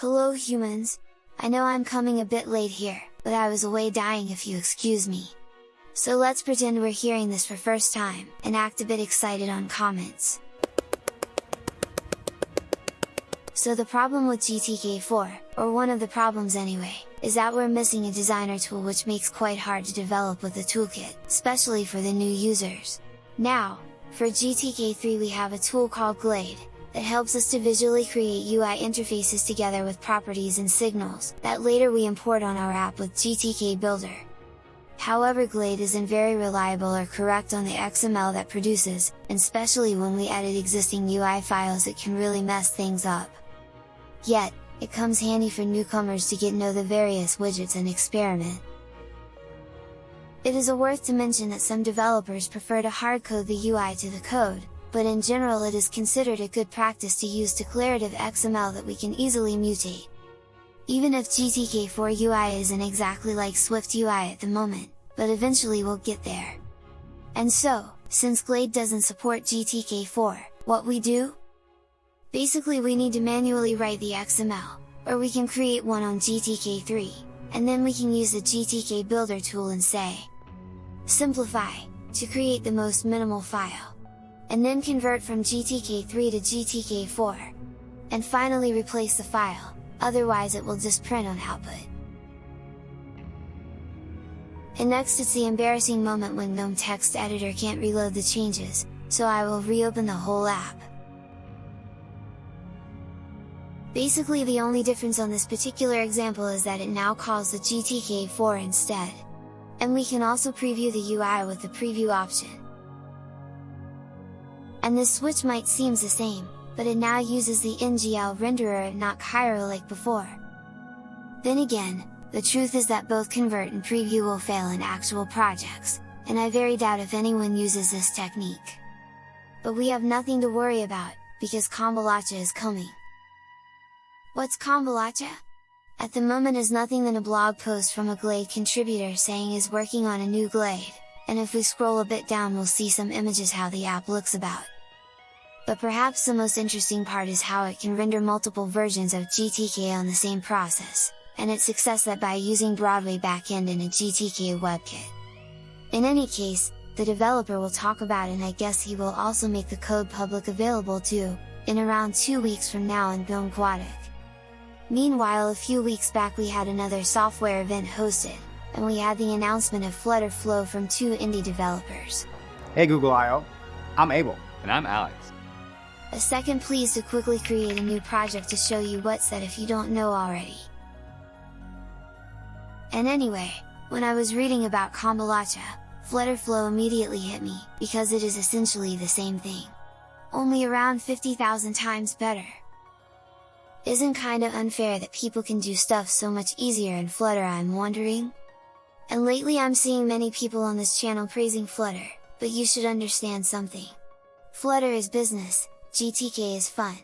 Hello humans! I know I'm coming a bit late here, but I was away dying if you excuse me. So let's pretend we're hearing this for first time, and act a bit excited on comments. So the problem with GTK4, or one of the problems anyway, is that we're missing a designer tool which makes quite hard to develop with the toolkit, especially for the new users. Now, for GTK3 we have a tool called Glade, that helps us to visually create UI interfaces together with properties and signals, that later we import on our app with GTK Builder. However Glade isn't very reliable or correct on the XML that produces, and especially when we edit existing UI files it can really mess things up. Yet, it comes handy for newcomers to get know the various widgets and experiment. It is a worth to mention that some developers prefer to hardcode the UI to the code, but in general it is considered a good practice to use declarative XML that we can easily mutate. Even if GTK4 UI isn't exactly like Swift UI at the moment, but eventually we'll get there. And so, since Glade doesn't support GTK4, what we do? Basically we need to manually write the XML, or we can create one on GTK3, and then we can use the GTK Builder tool and say, Simplify, to create the most minimal file and then convert from GTK3 to GTK4. And finally replace the file, otherwise it will just print on output. And next it's the embarrassing moment when GNOME text editor can't reload the changes, so I will reopen the whole app. Basically the only difference on this particular example is that it now calls the GTK4 instead. And we can also preview the UI with the preview option. And this switch might seems the same, but it now uses the NGL renderer and not Cairo like before. Then again, the truth is that both convert and preview will fail in actual projects, and I very doubt if anyone uses this technique. But we have nothing to worry about, because Cambalache is coming. What's Cambalache? At the moment is nothing than a blog post from a Glade contributor saying is working on a new Glade, and if we scroll a bit down we'll see some images how the app looks about. But perhaps the most interesting part is how it can render multiple versions of GTK on the same process, and its success that by using Broadway backend in a GTK WebKit. In any case, the developer will talk about and I guess he will also make the code public available too, in around 2 weeks from now in GNOME. Meanwhile a few weeks back we had another software event hosted, and we had the announcement of Flutter Flow from two indie developers. Hey Google I.O., I'm Abel. And I'm Alex. A second please to quickly create a new project to show you what's that if you don't know already. And anyway, when I was reading about Cambalache, Flutter Flow immediately hit me, because it is essentially the same thing. Only around 50,000 times better. Isn't kinda unfair that people can do stuff so much easier in Flutter I'm wondering? And lately I'm seeing many people on this channel praising Flutter, but you should understand something. Flutter is business, GTK is fun.